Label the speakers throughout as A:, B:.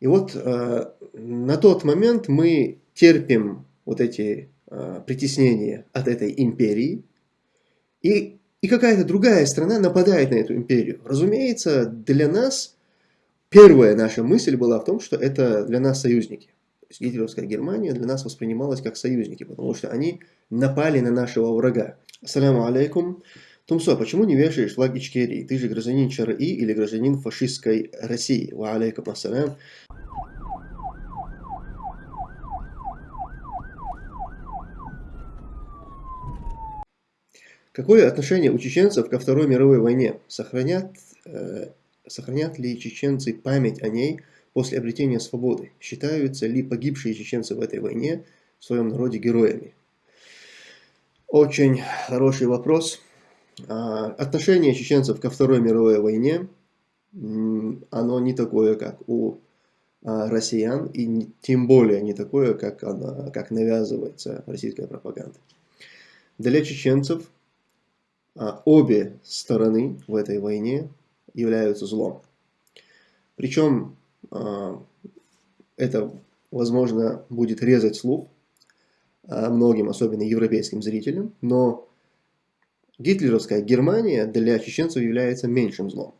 A: И вот э, на тот момент мы терпим вот эти э, притеснения от этой империи, и, и какая-то другая страна нападает на эту империю. Разумеется, для нас первая наша мысль была в том, что это для нас союзники. То есть гитлеровская Германия для нас воспринималась как союзники, потому что они напали на нашего врага. Ассаляму алейкум. Тумсо, почему не вешаешь флаг Ичкерии? Ты же гражданин ЧРИ или гражданин фашистской России? Ва алейкум ассалям. Какое отношение у чеченцев ко Второй мировой войне? Сохранят, э, сохранят ли чеченцы память о ней после обретения свободы? Считаются ли погибшие чеченцы в этой войне в своем народе героями? Очень хороший вопрос. А, отношение чеченцев ко Второй мировой войне, оно не такое, как у а, россиян, и тем более не такое, как, она, как навязывается российская пропаганда. Для чеченцев обе стороны в этой войне являются злом. Причем а, это, возможно, будет резать слух а, многим, особенно европейским зрителям, но гитлеровская Германия для чеченцев является меньшим злом.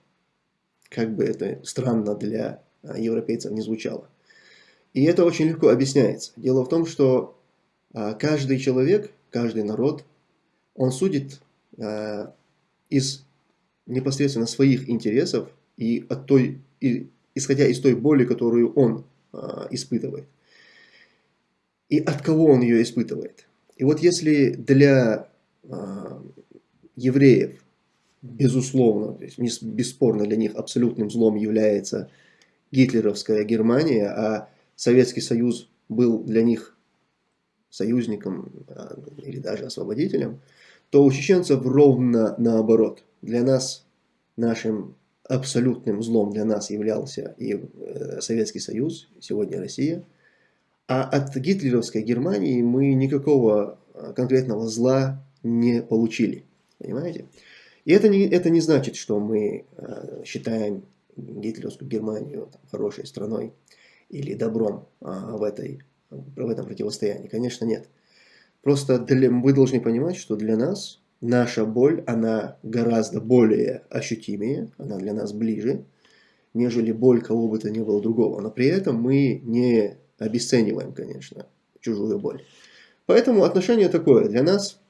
A: Как бы это странно для европейцев не звучало. И это очень легко объясняется. Дело в том, что каждый человек, каждый народ, он судит из непосредственно своих интересов и, от той, и исходя из той боли, которую он э, испытывает. И от кого он ее испытывает. И вот если для э, евреев, безусловно, то бесспорно для них абсолютным злом является гитлеровская Германия, а Советский Союз был для них союзником или даже освободителем, то у чеченцев ровно наоборот. Для нас, нашим абсолютным злом для нас являлся и э, Советский Союз, сегодня Россия. А от гитлеровской Германии мы никакого э, конкретного зла не получили. Понимаете? И это не, это не значит, что мы э, считаем гитлеровскую Германию хорошей страной или добром в, этой, в этом противостоянии. Конечно, нет. Просто для, вы должны понимать, что для нас наша боль, она гораздо более ощутимее, она для нас ближе, нежели боль кого бы то ни было другого. Но при этом мы не обесцениваем, конечно, чужую боль. Поэтому отношение такое. Для нас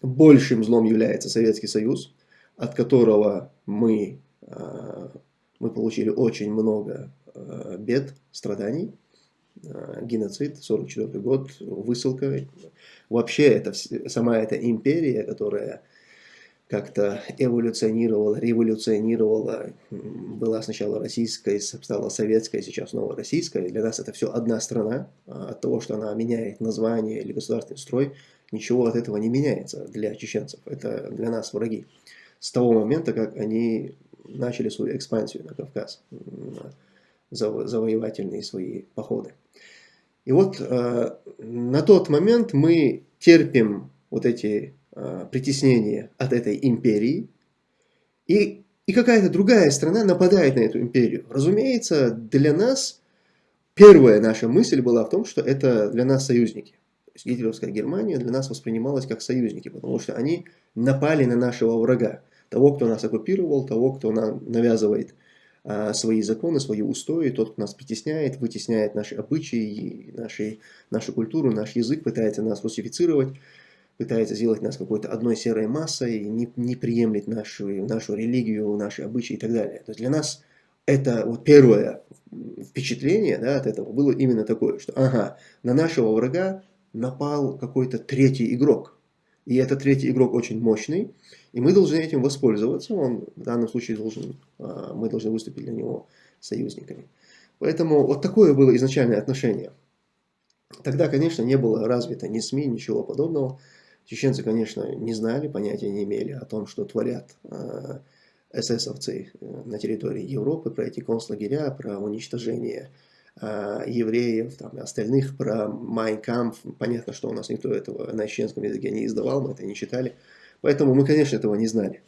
A: большим злом является Советский Союз, от которого мы, а, мы получили очень много а, бед, страданий. Э, геноцид, 44 год, высылка. Вообще, это, сама эта империя, которая как-то эволюционировала, революционировала, была сначала российской, стала советской, сейчас снова российская. Для нас это все одна страна. А от того, что она меняет название или государственный строй, ничего от этого не меняется для чеченцев. Это для нас враги. С того момента, как они начали свою экспансию на Кавказ, завоевательные свои походы. И вот э, на тот момент мы терпим вот эти э, притеснения от этой империи, и, и какая-то другая страна нападает на эту империю. Разумеется, для нас первая наша мысль была в том, что это для нас союзники. То есть гитлеровская Германия для нас воспринималась как союзники, потому что они напали на нашего врага, того, кто нас оккупировал, того, кто нам навязывает свои законы, свои устои, тот, нас притесняет, вытесняет наши обычаи, наши, нашу культуру, наш язык, пытается нас русифицировать, пытается сделать нас какой-то одной серой массой, не, не приемлет нашу, нашу религию, наши обычаи и так далее. То есть для нас это вот первое впечатление да, от этого было именно такое, что ага, на нашего врага напал какой-то третий игрок. И этот третий игрок очень мощный, и мы должны этим воспользоваться. Он в данном случае должен, а, мы должны выступить для него союзниками. Поэтому вот такое было изначальное отношение. Тогда, конечно, не было развито ни СМИ, ничего подобного. Чеченцы, конечно, не знали, понятия не имели о том, что творят э, эсэсовцы э, на территории Европы, про эти концлагеря, про уничтожение э, евреев, там, остальных, про Майнкамп. Понятно, что у нас никто этого на чеченском языке не издавал, мы это не читали. Поэтому мы, конечно, этого не знали.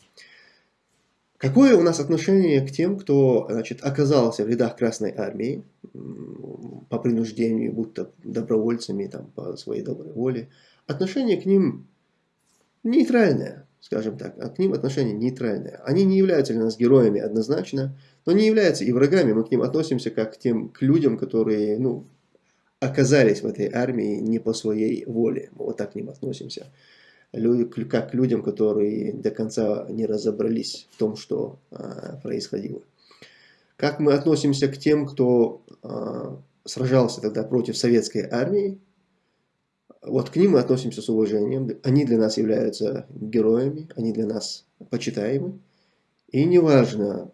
A: Какое у нас отношение к тем, кто значит, оказался в рядах Красной Армии? по принуждению, будто добровольцами, там, по своей доброй воле. Отношение к ним нейтральное, скажем так, а к ним отношение нейтральное. Они не являются для нас героями однозначно, но не являются и врагами. Мы к ним относимся как к тем к людям, которые ну, оказались в этой армии не по своей воле. Мы вот так к ним относимся. Как к людям, которые до конца не разобрались в том, что а, происходило. Как мы относимся к тем, кто а, сражался тогда против советской армии, вот к ним мы относимся с уважением. Они для нас являются героями, они для нас почитаемы. И неважно,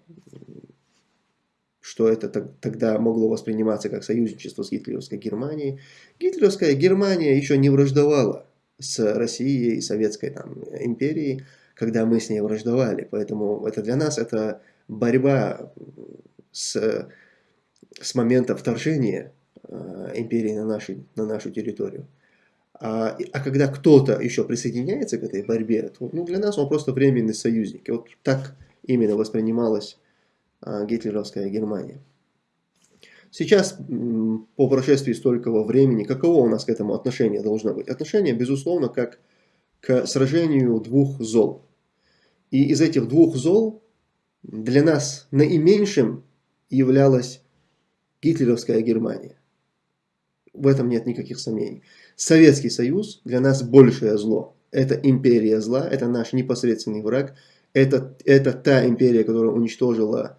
A: что это тогда могло восприниматься как союзничество с гитлеровской Германией. Гитлеровская Германия еще не враждовала с Россией Советской там, империей, когда мы с ней враждовали. Поэтому это для нас это борьба с, с момента вторжения э, империи на, наши, на нашу территорию. А, а когда кто-то еще присоединяется к этой борьбе, то ну, для нас он просто временный союзник. И вот так именно воспринималась а, гитлеровская Германия. Сейчас, по прошествии столького времени, каково у нас к этому отношение должно быть? Отношение, безусловно, как к сражению двух зол. И из этих двух зол для нас наименьшим являлась гитлеровская Германия. В этом нет никаких сомнений. Советский Союз для нас большее зло. Это империя зла, это наш непосредственный враг. Это, это та империя, которая уничтожила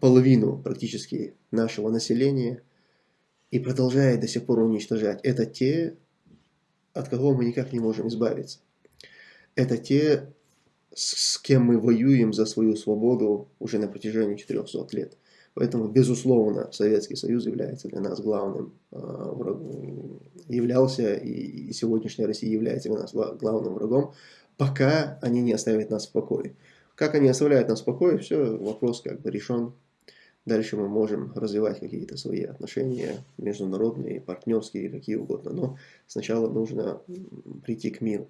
A: половину практически нашего населения и продолжает до сих пор уничтожать. Это те, от кого мы никак не можем избавиться. Это те, с кем мы воюем за свою свободу уже на протяжении 400 лет. Поэтому, безусловно, Советский Союз является для нас главным а, врагом, являлся и сегодняшняя Россия является для нас главным врагом, пока они не оставят нас в покое. Как они оставляют нас в покое, все, вопрос как бы решен. Дальше мы можем развивать какие-то свои отношения, международные, партнерские, какие угодно. Но сначала нужно прийти к миру.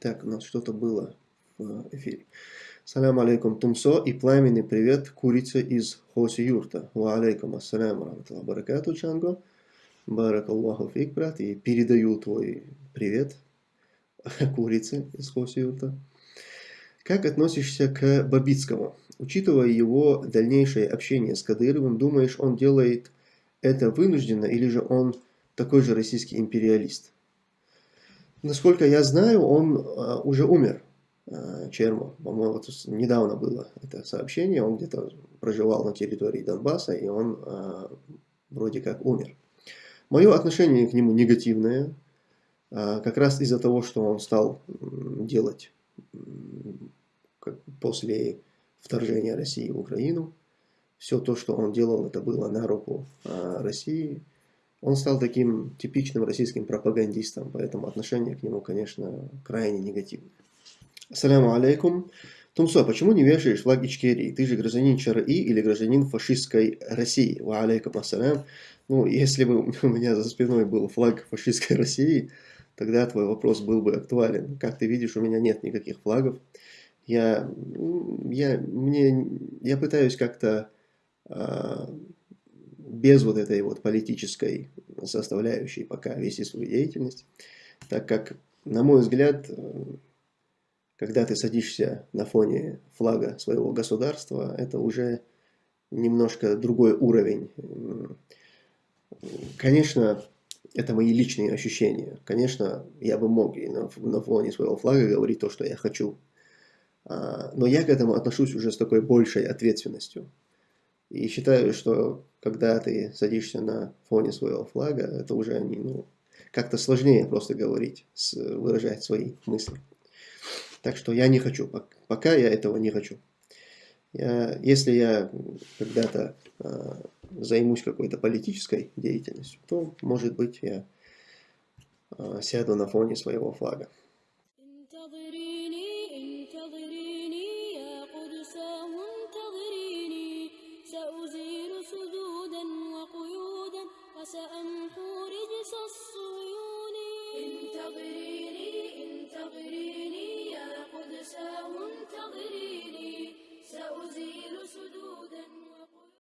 A: Так, у нас что-то было в эфире. Салям алейкум Тумсо и пламенный привет курице из Хоси Юрта. Ва алейкум ассалям рамталла баракату Чанго. Баракаллаху фик, брат. И передаю твой привет курице из Хоси Юрта. Как относишься к Бабицкому? Учитывая его дальнейшее общение с Кадыровым, думаешь, он делает это вынужденно или же он такой же российский империалист? Насколько я знаю, он uh, уже умер. Э, Чермо. По-моему, вот недавно было это сообщение, он где-то проживал на территории Донбасса, и он э, вроде как умер. Мое отношение к нему негативное, э, как раз из-за того, что он стал делать после вторжения России в Украину. Все то, что он делал, это было на руку э, России. Он стал таким типичным российским пропагандистом, поэтому отношение к нему, конечно, крайне негативное. Ассаляму алейкум. Тумсо, почему не вешаешь флаг Ичкерии? Ты же гражданин ЧРИ или гражданин фашистской России? Ва алейкум ассалям. Ну, если бы у меня за спиной был флаг фашистской России, тогда твой вопрос был бы актуален. Как ты видишь, у меня нет никаких флагов. Я, я, мне, я пытаюсь как-то а, без вот этой вот политической составляющей пока вести свою деятельность, так как, на мой взгляд, когда ты садишься на фоне флага своего государства, это уже немножко другой уровень. Конечно, это мои личные ощущения. Конечно, я бы мог и на, на фоне своего флага говорить то, что я хочу. А, но я к этому отношусь уже с такой большей ответственностью. И считаю, что когда ты садишься на фоне своего флага, это уже ну, как-то сложнее просто говорить, выражать свои мысли. Так что я не хочу, пока я этого не хочу. Я, если я когда-то э, займусь какой-то политической деятельностью, то, может быть, я э, сяду на фоне своего флага.